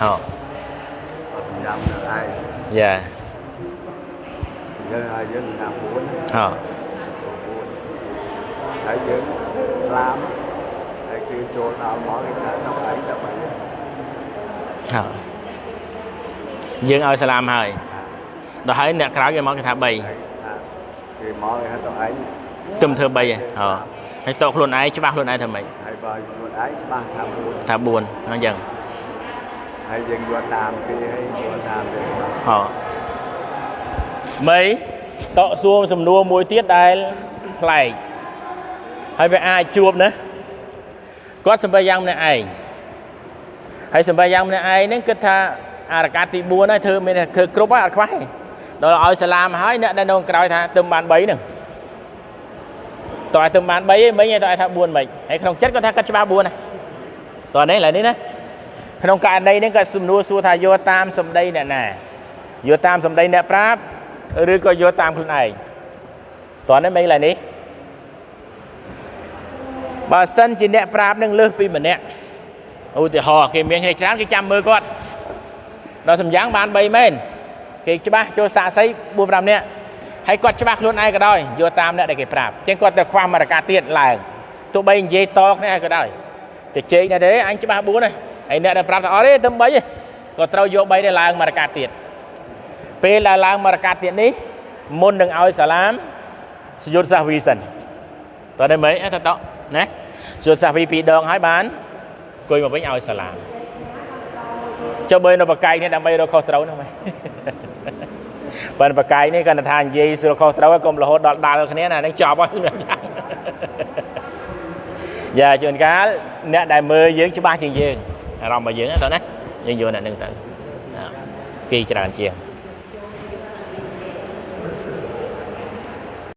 ហ៎អត់ចាំនៅឯងយ៉ាយើងឲ្យយើងណា4ហ៎ហើយយើងឡាមហើយគឺចូលដល់មកគេថាទៅឯងទៅឯងហ៎យើងឲ្យសាឡាមហើយដល់ហើយអ្នកក្រៅគេមកគេថា3ហើយថាគេមកគេថាទៅឯងទឹមធ្វើ3ហ៎ហើយតោខ្លួនឯងច្បាស់ខ្លួនឯងថាម៉េចហើយបើខ្លួនឯងច្បាស់ថា4ថា4អញ្ចឹង ហើយយើងយកតាមគេហើយយកតាមគេមកហ៎មីតកសួរសំណួរមួយទៀតដែលប្លែកហើយវាអាចជួបណាគាត់សម្បិយ៉ាងម្នាក់ឯងហើយសម្បិយ៉ាងម្នាក់ឯងហ្នឹងគិតថាអារកាសទី4ហើយធ្វើមានតែធ្វើគ្រប់ហើយអត់ខ្វះទេដល់ឲ្យសាឡាមហើយអ្នកដែលនៅក្រោយថាទឹមបាន3ហ្នឹងតើឲ្យទឹមបាន3ឯងមិញឯងតើឲ្យថា4មិញហើយក្នុងចិត្តគាត់ថាគាត់ច្បាស់4ណាតើនេះឡើយនេះណា ក្នុងករណីហ្នឹងគាត់សំណួរសួរថាយកតាមសម្ដីអ្នកណាយកតាមសម្ដីអ្នកប្រាប់ឬក៏យកតាមខ្លួនឯងតើនេះមិញឡើយនេះបើសិនជាអ្នកប្រាប់នឹងលើសពីម្នាក់ឧទាហរណ៍គេមានគ្នាច្រើនគេចាំមើលគាត់ដល់សម្យ៉ាងបាន3មែនគេច្បាស់ចូលសាកសី4 5នាក់ហើយគាត់ច្បាស់ខ្លួនឯងក៏ដោយយកតាមអ្នកដែលគេប្រាប់អញ្ចឹងគាត់ទៅខ្វះមរកាទៀតឡើងទោះបីនិយាយតគ្នាក៏ដោយតែជែកណាស់ទេអញច្បាស់4ហើយ ហើយអ្នកដែលប្រាប់ថាអត់ទេទៅ3ទេក៏ត្រូវយក3ដែរឡើងមរកាទៀតពេលដែលឡើងមរកាទៀតនេះមុននឹងឲ្យសាឡាមសយុទ្ធសាសវីសិនតើនេះមិនអត់តតណាសយុទ្ធសាសវីពីរដងហើយបានអង្គុយមកវិញឲ្យសាឡាមចុះបើនៅបកាយនេះដើម្បីរកខុសត្រូវហ្នឹងមិនបើបកាយនេះគាត់ថានិយាយស្រួលខុសត្រូវហើយកុំរហូតដល់ដាល់គ្នាណានឹងចប់ហើយសម្រាប់យ៉ាងយ៉ាជួនកាលអ្នកដែលមើលយើងច្បាស់ជាងយើង អារម្មណ៍របស់យើងណាតើណាយើងយកអ្នកនឹងទៅណាគេច្រើនជាង